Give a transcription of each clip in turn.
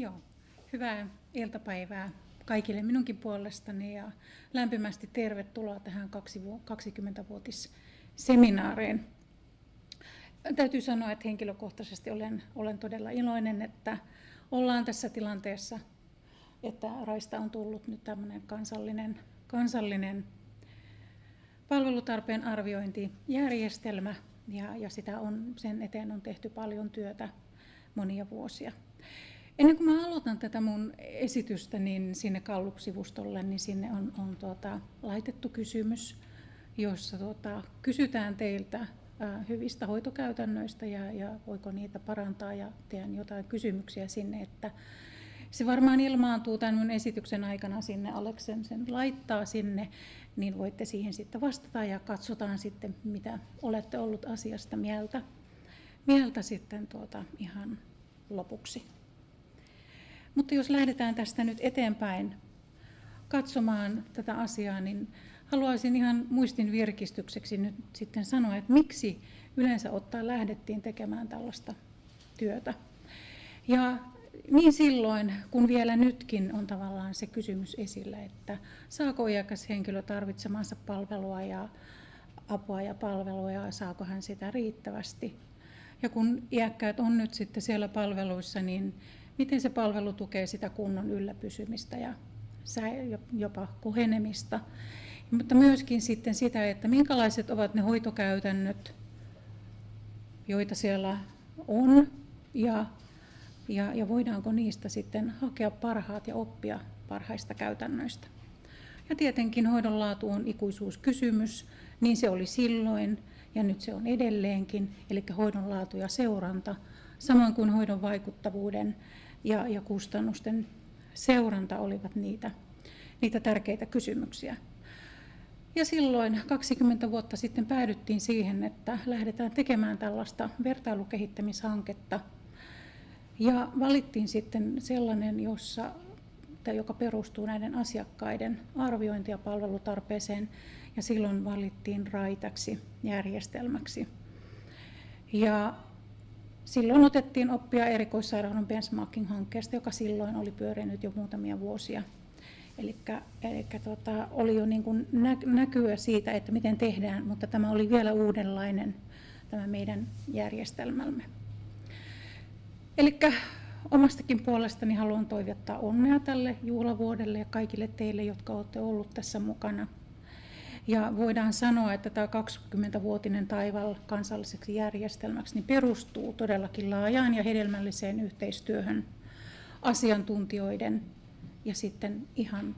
Joo, hyvää iltapäivää kaikille minunkin puolestani ja lämpimästi tervetuloa tähän 20-vuotisseminaariin. Täytyy sanoa, että henkilökohtaisesti olen, olen todella iloinen, että ollaan tässä tilanteessa, että Raista on tullut nyt tämmöinen kansallinen, kansallinen palvelutarpeen arviointijärjestelmä ja, ja sitä on, sen eteen on tehty paljon työtä monia vuosia. Ennen kuin mä aloitan tätä mun esitystä, niin sinne Kallup-sivustolle, niin sinne on, on tuota, laitettu kysymys, jossa tuota, kysytään teiltä ää, hyvistä hoitokäytännöistä ja, ja voiko niitä parantaa ja teen jotain kysymyksiä sinne, että se varmaan ilmaantuu tämän mun esityksen aikana sinne, Aleksen sen laittaa sinne, niin voitte siihen sitten vastata ja katsotaan sitten, mitä olette ollut asiasta mieltä, mieltä sitten tuota ihan lopuksi. Mutta jos lähdetään tästä nyt eteenpäin katsomaan tätä asiaa, niin haluaisin ihan muistin virkistykseksi nyt sitten sanoa, että miksi yleensä ottaa lähdettiin tekemään tällaista työtä. Ja niin silloin, kun vielä nytkin on tavallaan se kysymys esillä, että saako iäkäs henkilö tarvitsemansa palvelua ja apua ja palvelua ja saako hän sitä riittävästi. Ja kun iäkkäät on nyt sitten siellä palveluissa, niin miten se palvelu tukee sitä kunnon ylläpysymistä ja jopa kohenemista. Mutta myöskin sitten sitä, että minkälaiset ovat ne hoitokäytännöt, joita siellä on ja, ja, ja voidaanko niistä sitten hakea parhaat ja oppia parhaista käytännöistä. Ja tietenkin hoidon laatu on ikuisuuskysymys, niin se oli silloin ja nyt se on edelleenkin, eli hoidon laatu ja seuranta, samoin kuin hoidon vaikuttavuuden ja, ja kustannusten seuranta olivat niitä, niitä tärkeitä kysymyksiä. Ja silloin 20 vuotta sitten päädyttiin siihen, että lähdetään tekemään tällaista vertailukehittämishanketta. Ja valittiin sitten sellainen, jossa, joka perustuu näiden asiakkaiden arviointi- ja palvelutarpeeseen, ja silloin valittiin raitaksi järjestelmäksi. Ja Silloin otettiin oppia erikoissairaanhoidon benchmarking-hankkeesta, joka silloin oli pyörinyt jo muutamia vuosia. Eli tota, oli jo niin kuin näkyä siitä, että miten tehdään, mutta tämä oli vielä uudenlainen tämä meidän järjestelmämme. Eli omastakin puolestani haluan toivottaa onnea tälle juhlavuodelle ja kaikille teille, jotka olette ollut tässä mukana. Ja voidaan sanoa, että tämä 20-vuotinen taival kansalliseksi järjestelmäksi niin perustuu todellakin laajaan ja hedelmälliseen yhteistyöhön asiantuntijoiden ja sitten ihan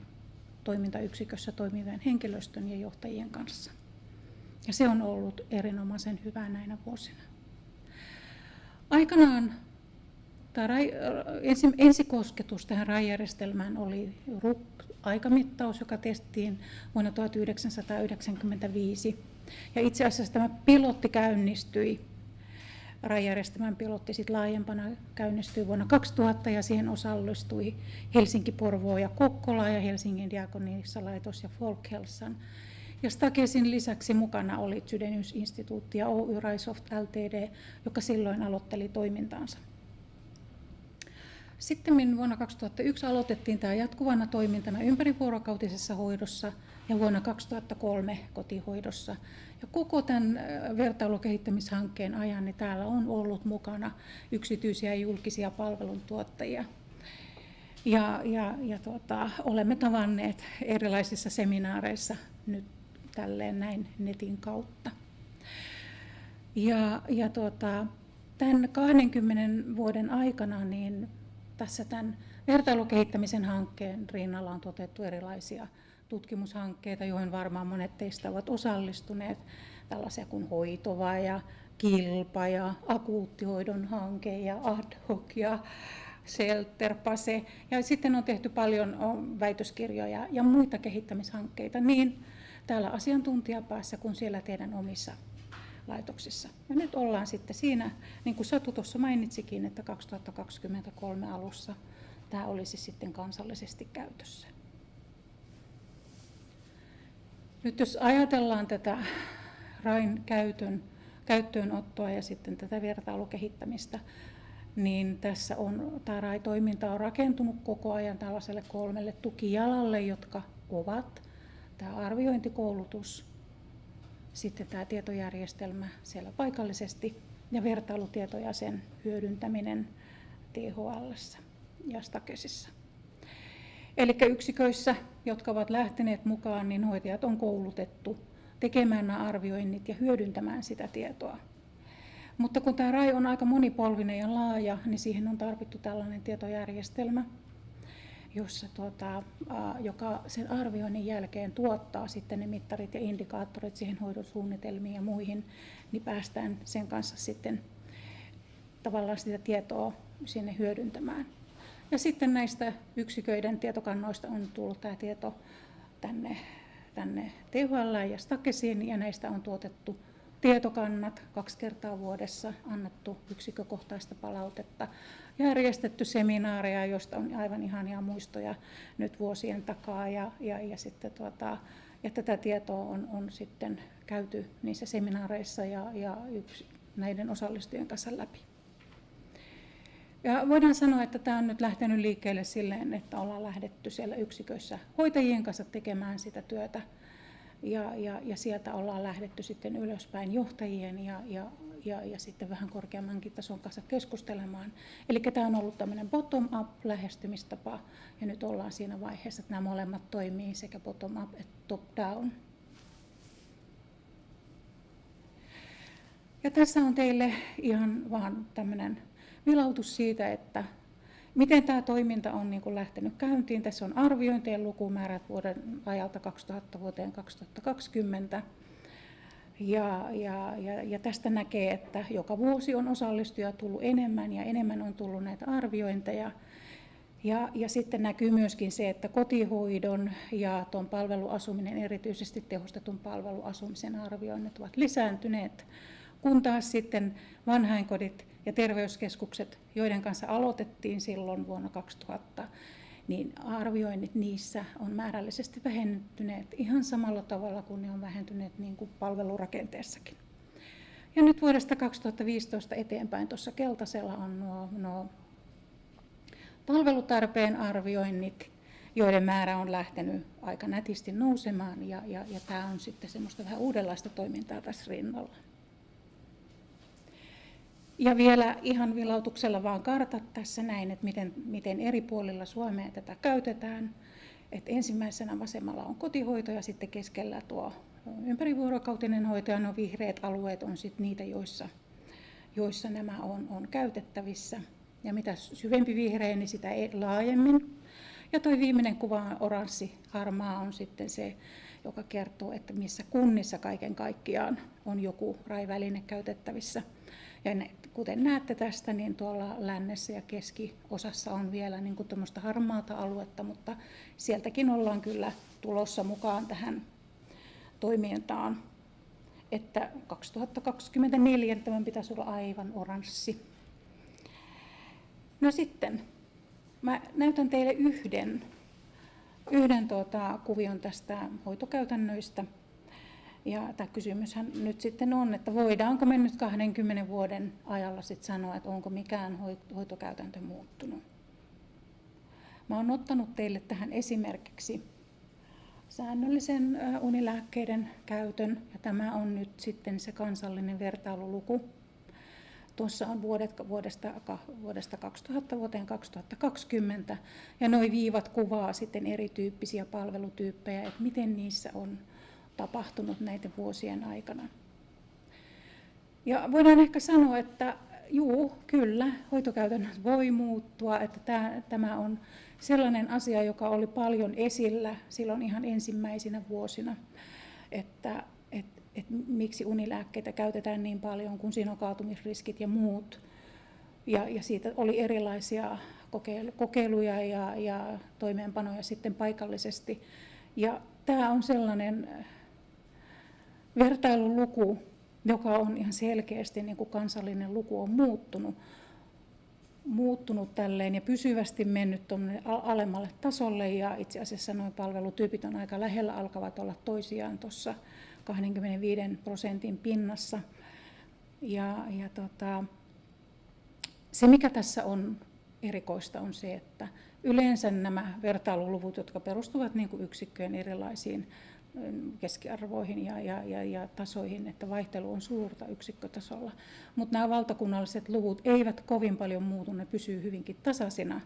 toimintayksikössä toimivien henkilöstön ja johtajien kanssa. Ja se on ollut erinomaisen hyvää näinä vuosina. Aikanaan tämä ensi, ensikosketus tähän RAI-järjestelmään oli aikamittaus, joka testiin vuonna 1995. Ja itse asiassa tämä pilotti käynnistyi, rajärjestelmän pilotti sitten laajempana käynnistyi vuonna 2000 ja siihen osallistui Helsinki, Porvoo ja Kokkola ja Helsingin laitos ja Folkhelsan. Ja Stakesin lisäksi mukana oli Sydenius-instituutti ja Oy Raisoft Ltd, joka silloin aloitteli toimintaansa. Sitten vuonna 2001 aloitettiin tämä jatkuvana toimintana ympärivuorokautisessa hoidossa ja vuonna 2003 kotihoidossa. Ja koko tämän vertailukehittämishankkeen ajan niin täällä on ollut mukana yksityisiä ja julkisia palveluntuottajia. Ja, ja, ja tuota, olemme tavanneet erilaisissa seminaareissa nyt tälleen näin netin kautta. Ja, ja tuota, tämän 20 vuoden aikana niin tässä tämän vertailukehittämisen hankkeen rinnalla on toteutettu erilaisia tutkimushankkeita, joihin varmaan monet teistä ovat osallistuneet, tällaisia kuin hoitova ja kilpa ja akuuttihoidon hanke ja ad hoc ja Selterpase. Ja sitten on tehty paljon väitöskirjoja ja muita kehittämishankkeita niin täällä asiantuntijapäässä kuin siellä teidän omissa laitoksissa. Ja nyt ollaan sitten siinä, niin kuin Satu tuossa mainitsikin, että 2023 alussa tämä olisi sitten kansallisesti käytössä. Nyt jos ajatellaan tätä RAIN käytön, käyttöönottoa ja sitten tätä vertailukehittämistä, niin tässä on, tämä RAI-toiminta on rakentunut koko ajan tällaiselle kolmelle tukijalalle, jotka ovat tämä arviointikoulutus, sitten tämä tietojärjestelmä siellä paikallisesti ja vertailutietoja sen hyödyntäminen THL ja Stakesissa. Eli yksiköissä, jotka ovat lähteneet mukaan, niin hoitajat on koulutettu tekemään nämä arvioinnit ja hyödyntämään sitä tietoa. Mutta kun tämä RAI on aika monipolvinen ja laaja, niin siihen on tarvittu tällainen tietojärjestelmä, jossa tuota, joka sen arvioinnin jälkeen tuottaa sitten ne mittarit ja indikaattorit siihen hoidon ja muihin, niin päästään sen kanssa sitten tavallaan sitä tietoa sinne hyödyntämään. Ja sitten näistä yksiköiden tietokannoista on tullut tämä tieto tänne, tänne THL ja Stakesiin ja näistä on tuotettu tietokannat kaksi kertaa vuodessa, annettu yksikkökohtaista palautetta, järjestetty seminaareja, joista on aivan ihania muistoja nyt vuosien takaa ja, ja, ja, sitten tuota, ja tätä tietoa on, on sitten käyty niissä seminaareissa ja, ja yksi, näiden osallistujien kanssa läpi. Ja voidaan sanoa, että tämä on nyt lähtenyt liikkeelle silleen, että ollaan lähdetty siellä yksiköissä hoitajien kanssa tekemään sitä työtä. Ja, ja, ja sieltä ollaan lähdetty sitten ylöspäin johtajien ja, ja, ja, ja sitten vähän korkeammankin tason kanssa keskustelemaan. Eli tämä on ollut tämmöinen bottom-up lähestymistapa ja nyt ollaan siinä vaiheessa, että nämä molemmat toimii sekä bottom-up että top-down. Ja tässä on teille ihan vaan tämmöinen vilautus siitä, että miten tämä toiminta on niin kuin lähtenyt käyntiin. Tässä on arviointien lukumäärät vuoden ajalta 2000 vuoteen 2020. Ja, ja, ja, ja tästä näkee, että joka vuosi on osallistujia tullut enemmän ja enemmän on tullut näitä arviointeja. Ja, ja sitten näkyy myöskin se, että kotihoidon ja tuon palveluasuminen, erityisesti tehostetun palveluasumisen arvioinnit ovat lisääntyneet, kun taas sitten vanhainkodit ja terveyskeskukset, joiden kanssa aloitettiin silloin vuonna 2000, niin arvioinnit niissä on määrällisesti vähentyneet ihan samalla tavalla kuin ne on vähentyneet niin kuin palvelurakenteessakin. Ja nyt vuodesta 2015 eteenpäin tuossa keltaisella on nuo, nuo palvelutarpeen arvioinnit, joiden määrä on lähtenyt aika nätisti nousemaan ja, ja, ja tämä on sitten semmoista vähän uudenlaista toimintaa tässä rinnalla. Ja vielä ihan vilautuksella vaan kartat tässä näin, että miten, miten eri puolilla Suomea tätä käytetään. Et ensimmäisenä vasemmalla on kotihoito ja sitten keskellä tuo ympärivuorokautinen hoito ja no vihreät alueet on sitten niitä, joissa, joissa nämä on, on käytettävissä. Ja mitä syvempi vihreä, niin sitä laajemmin. Ja tuo viimeinen kuva, oranssi, harmaa, on sitten se, joka kertoo, että missä kunnissa kaiken kaikkiaan on joku raiväline käytettävissä. Ja ne, kuten näette tästä, niin tuolla lännessä ja keskiosassa on vielä niin kuin harmaata aluetta, mutta sieltäkin ollaan kyllä tulossa mukaan tähän toimintaan. Että 2024 tämän pitäisi olla aivan oranssi. No sitten, mä näytän teille yhden, yhden tuota, kuvion tästä hoitokäytännöistä. Ja tämä kysymyshän nyt sitten on, että voidaanko me nyt 20 vuoden ajalla sitten sanoa, että onko mikään hoitokäytäntö muuttunut. Mä olen ottanut teille tähän esimerkiksi säännöllisen unilääkkeiden käytön, ja tämä on nyt sitten se kansallinen vertailuluku. Tuossa on vuodet, vuodesta, vuodesta 2000 vuoteen 2020, ja nuo viivat kuvaa sitten erityyppisiä palvelutyyppejä, että miten niissä on tapahtunut näiden vuosien aikana. Ja voidaan ehkä sanoa, että juu, kyllä, hoitokäytännöt voi muuttua, että tämä, on sellainen asia, joka oli paljon esillä silloin ihan ensimmäisinä vuosina, että et, et miksi unilääkkeitä käytetään niin paljon, kun siinä on kaatumisriskit ja muut. Ja, ja siitä oli erilaisia kokeiluja ja, ja toimeenpanoja sitten paikallisesti. Ja tämä on sellainen vertailuluku, joka on ihan selkeästi niin kuin kansallinen luku on muuttunut, muuttunut tälleen ja pysyvästi mennyt alemmalle tasolle ja itse asiassa nuo palvelutyypit on aika lähellä, alkavat olla toisiaan tuossa 25 prosentin pinnassa. Ja, ja tota, se, mikä tässä on erikoista, on se, että yleensä nämä vertailuluvut, jotka perustuvat niin kuin yksikköjen erilaisiin keskiarvoihin ja, ja, ja, ja tasoihin, että vaihtelu on suurta yksikkötasolla. Mutta nämä valtakunnalliset luvut eivät kovin paljon muutu, ne pysyy hyvinkin tasaisina.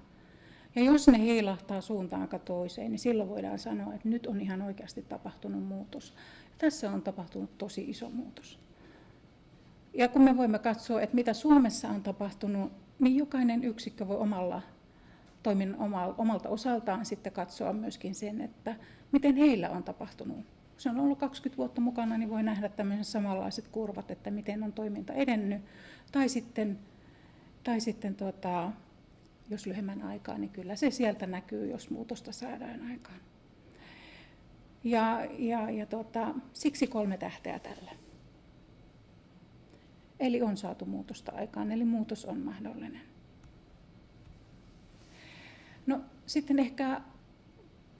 Ja jos ne heilahtaa suuntaan toiseen, niin silloin voidaan sanoa, että nyt on ihan oikeasti tapahtunut muutos. Ja tässä on tapahtunut tosi iso muutos. Ja kun me voimme katsoa, että mitä Suomessa on tapahtunut, niin jokainen yksikkö voi omalla toimin omalta osaltaan sitten katsoa myöskin sen, että miten heillä on tapahtunut. Kun se on ollut 20 vuotta mukana, niin voi nähdä tämmöiset samanlaiset kurvat, että miten on toiminta edennyt. Tai sitten, tai sitten tuota, jos lyhyemmän aikaa, niin kyllä se sieltä näkyy, jos muutosta saadaan aikaan. Ja, ja, ja tuota, siksi kolme tähteä tällä. Eli on saatu muutosta aikaan, eli muutos on mahdollinen. No sitten ehkä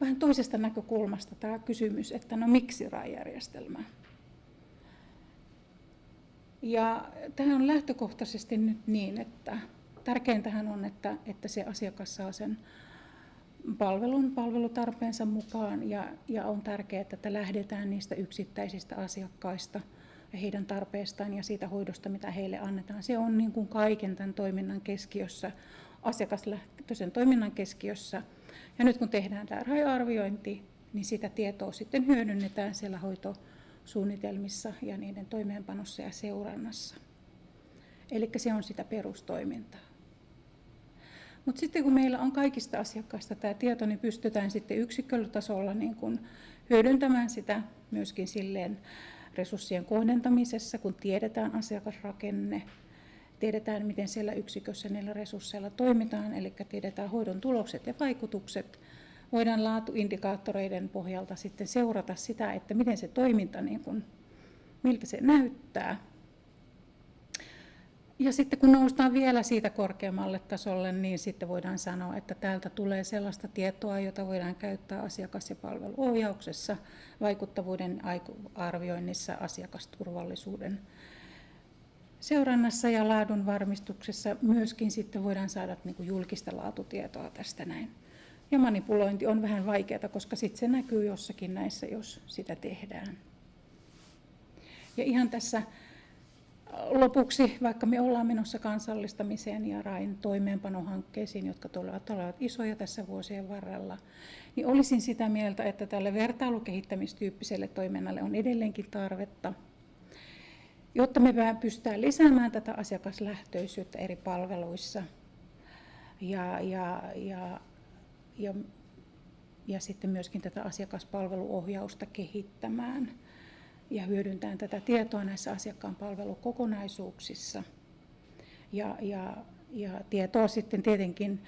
vähän toisesta näkökulmasta tämä kysymys, että no miksi RAI-järjestelmä? Ja tähän on lähtökohtaisesti nyt niin, että tärkeintähän on, että, että se asiakas saa sen palvelun palvelutarpeensa mukaan ja, ja on tärkeää, että lähdetään niistä yksittäisistä asiakkaista ja heidän tarpeestaan ja siitä hoidosta, mitä heille annetaan. Se on niin kuin kaiken tämän toiminnan keskiössä asiakaslähtöisen toiminnan keskiössä. Ja nyt kun tehdään tämä raja-arviointi, niin sitä tietoa sitten hyödynnetään siellä hoitosuunnitelmissa ja niiden toimeenpanossa ja seurannassa. Eli se on sitä perustoimintaa. Mutta sitten kun meillä on kaikista asiakkaista tämä tieto, niin pystytään sitten yksikkötasolla niin kun hyödyntämään sitä myöskin silleen resurssien kohdentamisessa, kun tiedetään asiakasrakenne, tiedetään, miten siellä yksikössä niillä resursseilla toimitaan, eli tiedetään hoidon tulokset ja vaikutukset. Voidaan laatuindikaattoreiden pohjalta sitten seurata sitä, että miten se toiminta, niin kuin, miltä se näyttää. Ja sitten kun noustaan vielä siitä korkeammalle tasolle, niin sitten voidaan sanoa, että täältä tulee sellaista tietoa, jota voidaan käyttää asiakas- ja palveluohjauksessa, vaikuttavuuden arvioinnissa, asiakasturvallisuuden seurannassa ja laadun varmistuksessa myöskin sitten voidaan saada niin kuin julkista laatutietoa tästä näin. Ja manipulointi on vähän vaikeaa, koska sitten se näkyy jossakin näissä, jos sitä tehdään. Ja ihan tässä lopuksi, vaikka me ollaan menossa kansallistamiseen ja RAIN toimeenpanohankkeisiin, jotka tulevat olevat isoja tässä vuosien varrella, niin olisin sitä mieltä, että tälle vertailukehittämistyyppiselle toiminnalle on edelleenkin tarvetta – jotta me pystytään lisäämään tätä asiakaslähtöisyyttä eri palveluissa ja, ja, ja, ja, ja sitten myöskin tätä asiakaspalveluohjausta kehittämään ja hyödyntämään tätä tietoa näissä asiakkaan palvelukokonaisuuksissa. Ja, ja, ja tietoa sitten tietenkin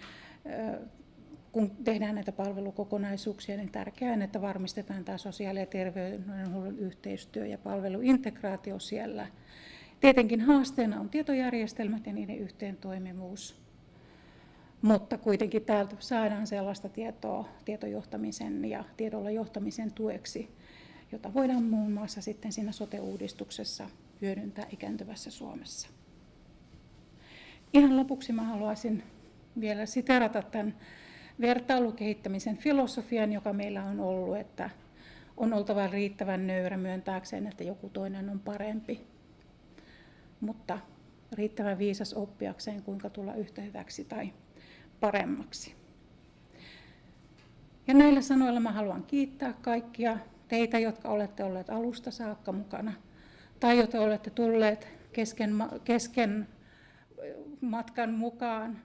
kun tehdään näitä palvelukokonaisuuksia, niin tärkeää on, että varmistetaan tämä sosiaali- ja terveydenhuollon yhteistyö ja palveluintegraatio siellä. Tietenkin haasteena on tietojärjestelmät ja niiden yhteentoimivuus, mutta kuitenkin täältä saadaan sellaista tietoa tietojohtamisen ja tiedolla johtamisen tueksi, jota voidaan muun muassa sitten siinä sote-uudistuksessa hyödyntää ikääntyvässä Suomessa. Ihan lopuksi mä haluaisin vielä siterata tämän vertailukehittämisen filosofian, joka meillä on ollut, että on oltava riittävän nöyrä myöntääkseen, että joku toinen on parempi, mutta riittävän viisas oppiakseen, kuinka tulla yhtä hyväksi tai paremmaksi. Ja näillä sanoilla mä haluan kiittää kaikkia teitä, jotka olette olleet alusta saakka mukana, tai jotka olette tulleet kesken, kesken matkan mukaan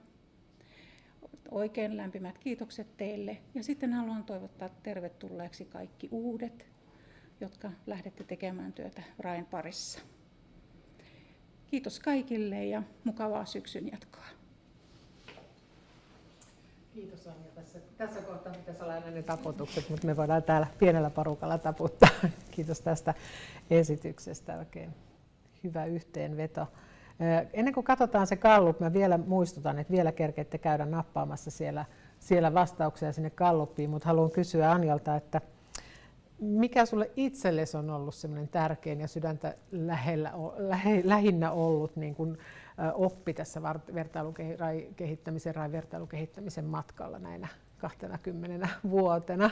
Oikein lämpimät kiitokset teille. Ja sitten haluan toivottaa tervetulleeksi kaikki uudet, jotka lähdette tekemään työtä Rain parissa. Kiitos kaikille ja mukavaa syksyn jatkoa. Kiitos Anja. Tässä, tässä kohtaa pitäisi olla ne taputukset, mutta me voidaan täällä pienellä porukalla taputtaa. Kiitos tästä esityksestä. Oikein hyvä yhteenveto. Ennen kuin katsotaan se kallup, mä vielä muistutan, että vielä kerkeette käydä nappaamassa siellä, siellä vastauksia sinne kalluppiin, mutta haluan kysyä Anjalta, että mikä sulle itsellesi on ollut semmoinen tärkein ja sydäntä lähellä, lähe, lähinnä ollut niin kuin oppi tässä vertailukehittämisen tai vertailukehittämisen matkalla näinä 20 vuotena?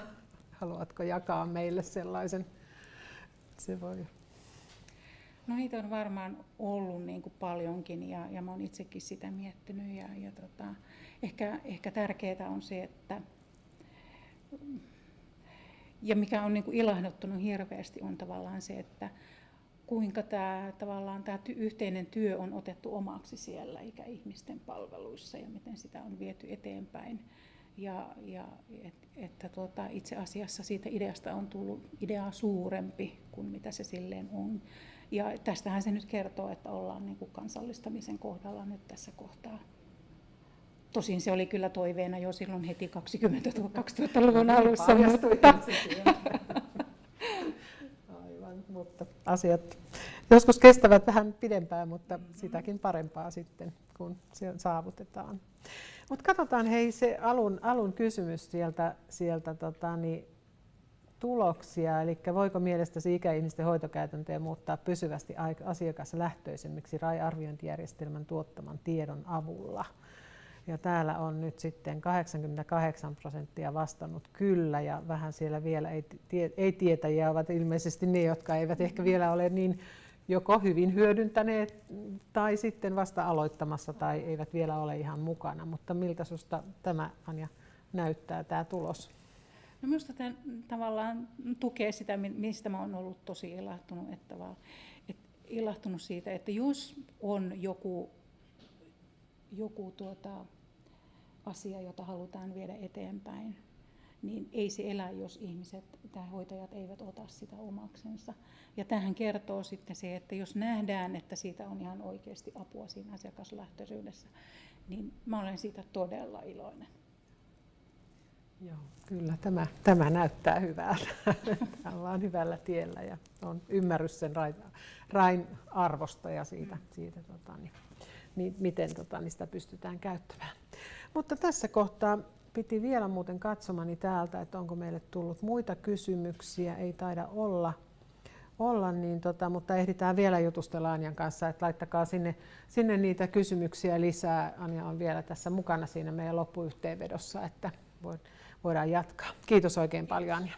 Haluatko jakaa meille sellaisen? Se voi. No niitä on varmaan ollut niin kuin paljonkin ja, ja mä oon itsekin sitä miettinyt ja, ja tota, ehkä, ehkä tärkeää on se, että ja mikä on niin kuin ilahduttanut hirveästi on tavallaan se, että kuinka tämä, tavallaan tämä yhteinen työ on otettu omaksi siellä ikäihmisten palveluissa ja miten sitä on viety eteenpäin. Ja, ja et, että tuota, itse asiassa siitä ideasta on tullut ideaa suurempi kuin mitä se silleen on. Ja tästähän se nyt kertoo, että ollaan niin kuin kansallistamisen kohdalla nyt tässä kohtaa. Tosin se oli kyllä toiveena jo silloin heti 20 2000-luvun no niin, alussa. Mutta... Aivan, mutta asiat joskus kestävät vähän pidempään, mutta sitäkin parempaa sitten, kun se saavutetaan. Mutta katsotaan hei se alun, alun kysymys sieltä, sieltä tota, niin, tuloksia, eli voiko mielestäsi ikäihmisten hoitokäytäntöjä muuttaa pysyvästi asiakaslähtöisemmiksi RAI-arviointijärjestelmän tuottaman tiedon avulla? Ja täällä on nyt sitten 88 prosenttia vastannut kyllä ja vähän siellä vielä ei, tie, ei tietäjiä ovat ilmeisesti ne, jotka eivät ehkä vielä ole niin joko hyvin hyödyntäneet tai sitten vasta aloittamassa tai eivät vielä ole ihan mukana. Mutta miltä sinusta tämä Anja näyttää tämä tulos? No minusta tämä tavallaan tukee sitä, mistä mä olen ollut tosi ilahtunut, että, vaan, että ilahtunut siitä, että jos on joku, joku tuota, asia, jota halutaan viedä eteenpäin, niin ei se elä, jos ihmiset tai hoitajat eivät ota sitä omaksensa. Ja tähän kertoo sitten se, että jos nähdään, että siitä on ihan oikeasti apua siinä asiakaslähtöisyydessä, niin mä olen siitä todella iloinen. Joo, kyllä tämä, tämä näyttää hyvältä. Ollaan hyvällä tiellä ja on ymmärrys sen rain, rain arvosta ja siitä, siitä tota, niin, niin, miten tota, niin sitä pystytään käyttämään. Mutta tässä kohtaa piti vielä muuten katsomani täältä, että onko meille tullut muita kysymyksiä. Ei taida olla, olla niin tota, mutta ehditään vielä jutustella Anjan kanssa, että laittakaa sinne, sinne niitä kysymyksiä lisää. Anja on vielä tässä mukana siinä meidän loppuyhteenvedossa, että voidaan jatkaa. Kiitos oikein paljon Anja.